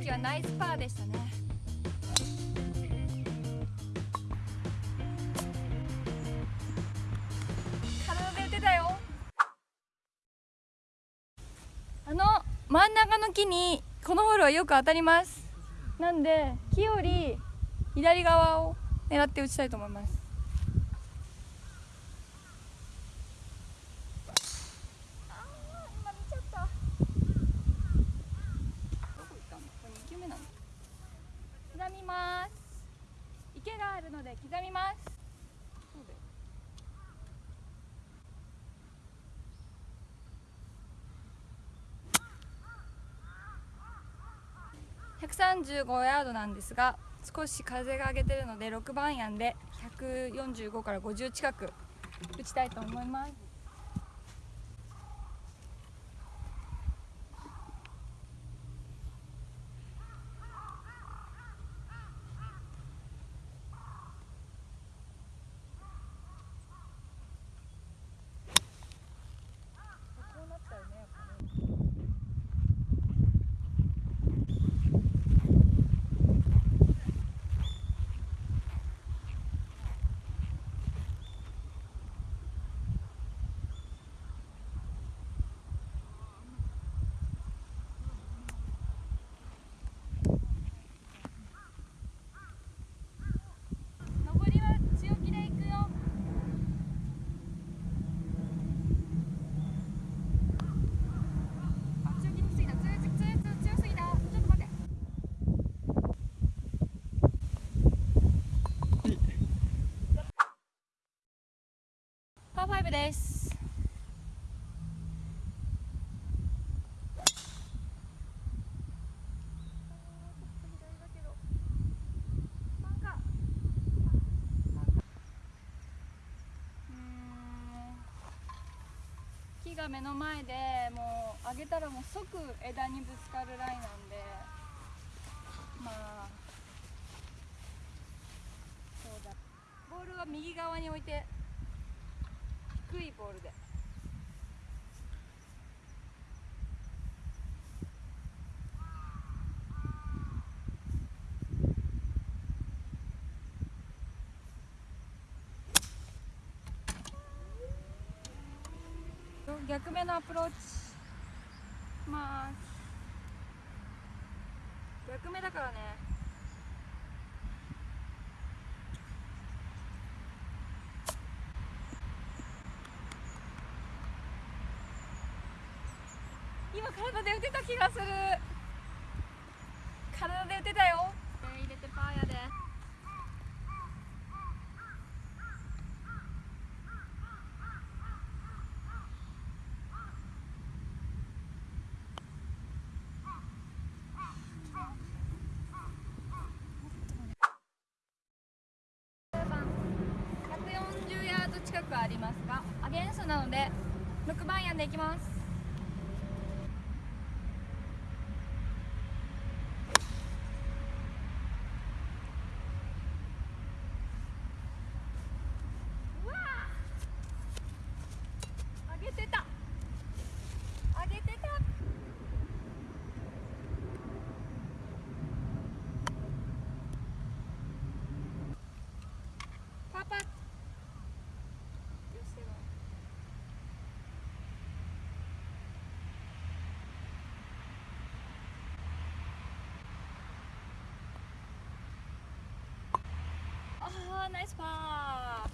時はナイスパーでしたね。体で打てたよ。あの真ん中の木にこのホールはよく当たります。なんで木より左側を狙って打ちたいと思いますあー今見ちゃったどこ行ったのこれ2球目なの刻みます。池があるので刻みます。135ヤードなんですが少し風が上げてるので6番アイアンで145から50近く打ちたいと思いますこうなったよねやっぱね上りは強気でいくよあ強気にしすぎた強い強い強い強すぎたちょっと待ってです。木が目の前でもう上げたらもう即枝にぶつかるラインなんでまあそうだ。ボールは右側に置いて。ボールで。逆目のアプローチまあ逆目だからね。今体で打てた気がする。体で打てたよ。入れてパーやで。140ヤード近くありますがアゲンストなので6番アイアンでいきますうわあ上げてた上げてたパパよしでもナイスパー。